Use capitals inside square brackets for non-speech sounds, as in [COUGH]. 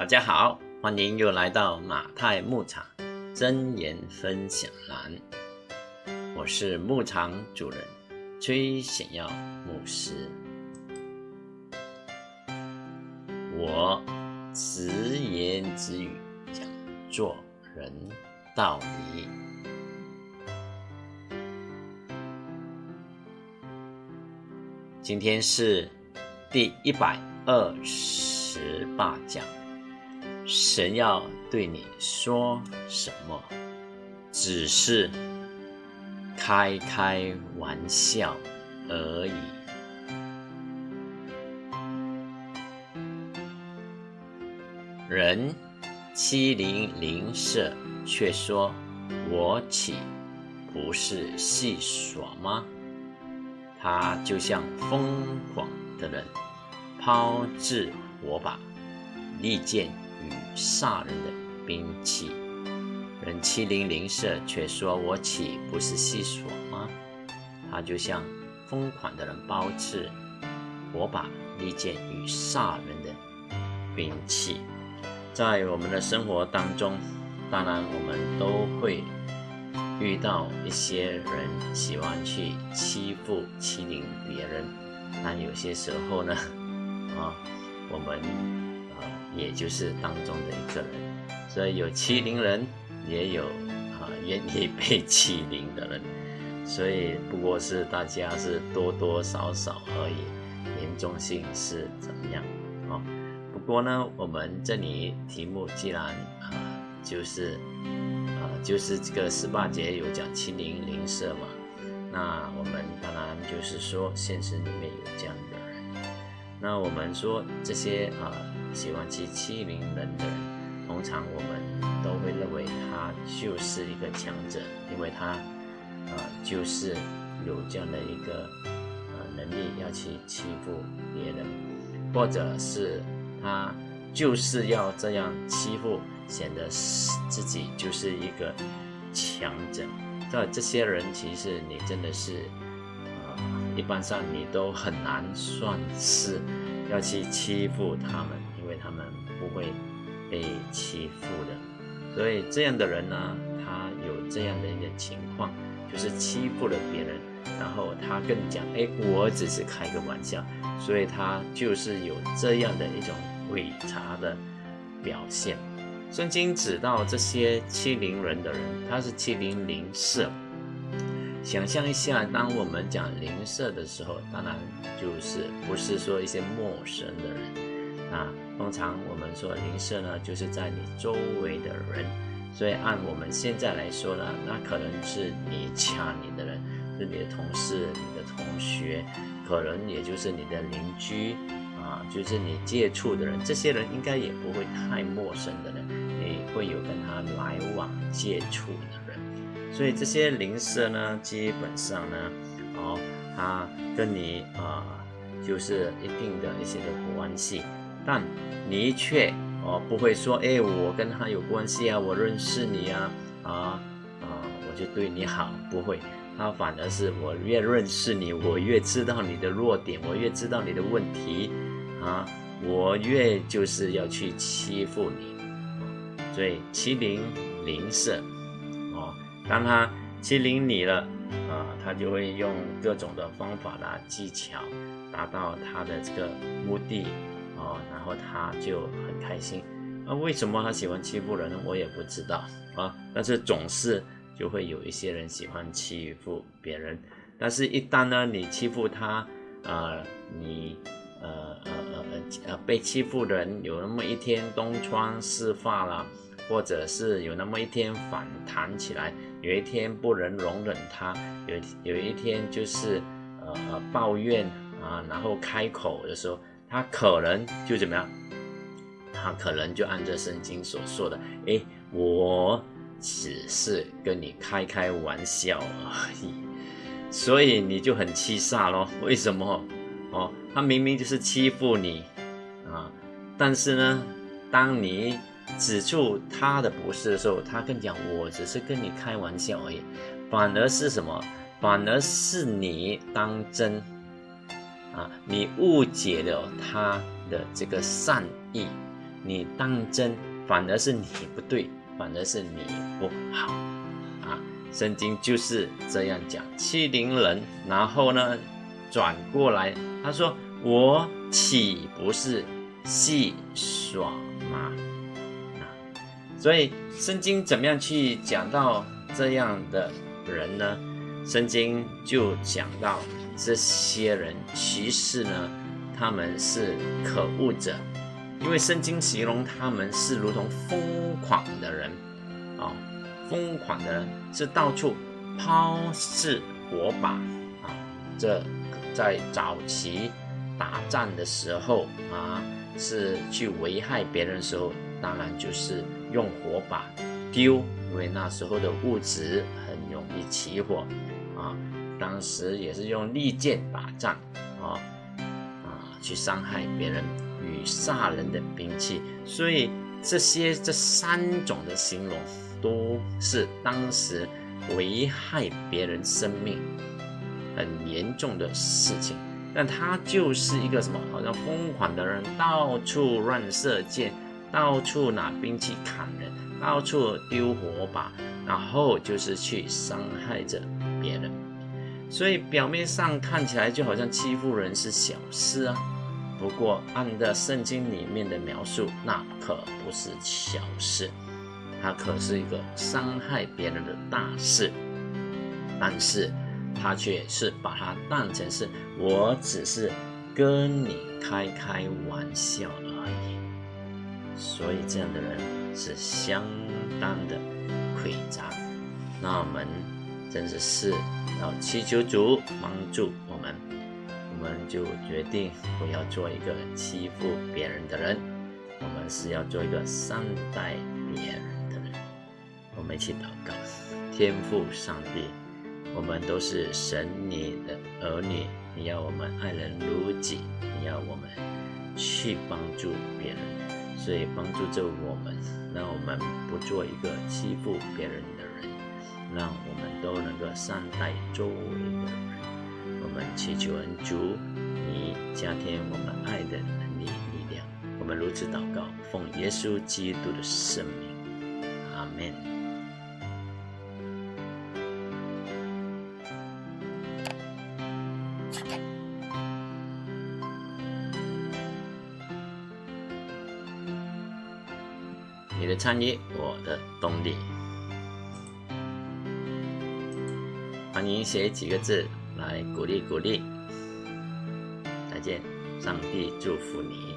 大家好，欢迎又来到马太牧场真言分享栏。我是牧场主人崔显耀牧师。我直言直语讲做人道理。今天是第一百二十八讲。神要对你说什么？只是开开玩笑而已。人欺凌邻舍，却说我岂不是戏耍吗？他就像疯狂的人，抛掷火把、利剑。与杀人的兵器，人欺凌邻舍，却说我岂不是戏耍吗？他就像疯狂的人，包持火把、利剑与杀人的兵器。在我们的生活当中，当然我们都会遇到一些人喜欢去欺负、欺凌别人，但有些时候呢，啊，我们。也就是当中的一个人，所以有欺凌人，也有啊愿意被 [LAUGHS] 欺凌的人，所以不过是大家是多多少少而已，严重性是怎么样啊？不过呢，我们这里题目既然啊就是啊就是这个十八节有讲欺凌邻舍嘛，那我们当然就是说现实里面有这样的人，那我们说这些啊。喜欢去欺凌人的人，通常我们都会认为他就是一个强者，因为他，呃，就是有这样的一个呃能力要去欺负别人，或者是他就是要这样欺负，显得自己就是一个强者。这这些人其实你真的是，呃，一般上你都很难算是要去欺负他们。不会被欺负的，所以这样的人呢，他有这样的一个情况，就是欺负了别人，然后他更讲，哎，我只是开个玩笑，所以他就是有这样的一种伪茶的表现。圣经指到这些欺凌人的人，他是欺凌邻舍。想象一下，当我们讲邻舍的时候，当然就是不是说一些陌生的人啊。通常我们说邻舍呢，就是在你周围的人，所以按我们现在来说呢，那可能是你掐你的人，是你的同事、你的同学，可能也就是你的邻居啊，就是你接触的人，这些人应该也不会太陌生的人，你会有跟他来往接触的人，所以这些邻舍呢，基本上呢，哦，他跟你啊，就是一定的一些的关系。但你却哦不会说，哎，我跟他有关系啊，我认识你啊，啊啊，我就对你好，不会。他反而是我越认识你，我越知道你的弱点，我越知道你的问题啊，我越就是要去欺负你。所以欺凌邻舍哦，当他欺凌你了啊，他就会用各种的方法啦、技巧，达到他的这个目的。哦，然后他就很开心。那为什么他喜欢欺负人呢？我也不知道啊。但是总是就会有一些人喜欢欺负别人。但是，一旦呢你欺负他，啊，你呃呃呃呃被欺负人有那么一天东窗事发了，或者是有那么一天反弹起来，有一天不能容忍他，有有一天就是呃抱怨啊，然后开口的时候。他可能就怎么样？他可能就按照圣经所说的，哎，我只是跟你开开玩笑而已，[LAUGHS] 所以你就很气煞咯。为什么？哦，他明明就是欺负你啊，但是呢，当你指出他的不是的时候，他跟你讲我只是跟你开玩笑而已，反而是什么？反而是你当真。啊，你误解了他的这个善意，你当真，反而是你不对，反而是你不好啊！圣经就是这样讲，欺凌人，然后呢，转过来他说：“我岂不是戏耍吗？”啊，所以圣经怎么样去讲到这样的人呢？圣经就讲到这些人，其实呢，他们是可恶者。因为圣经形容他们是如同疯狂的人，啊，疯狂的人是到处抛掷火把，啊，这在早期打仗的时候啊，是去危害别人的时候，当然就是用火把丢，因为那时候的物质很容易起火，当时也是用利剑打仗，啊，啊，去伤害别人。与杀人的兵器，所以这些这三种的形容都是当时危害别人生命很严重的事情。但他就是一个什么，好像疯狂的人，到处乱射箭，到处拿兵器砍人，到处丢火把，然后就是去伤害着别人。所以表面上看起来就好像欺负人是小事啊。不过，按照圣经里面的描述，那可不是小事，它可是一个伤害别人的大事。但是，他却是把它当成是我只是跟你开开玩笑而已。所以，这样的人是相当的诡诈。那我们真是是要祈求主帮助我们。我们就决定不要做一个欺负别人的人，我们是要做一个善待别人的人。我们一起祷告：天父上帝，我们都是神你的儿女，你要我们爱人如己，你要我们去帮助别人，所以帮助着我们，让我们不做一个欺负别人的人，让我们都能够善待周围的人。我们祈求恩主，你加添我们爱的能力力量。我们如此祷告，奉耶稣基督的圣名，阿门。你的参与，我的动力。欢迎写几个字。来鼓励鼓励，再见，上帝祝福你。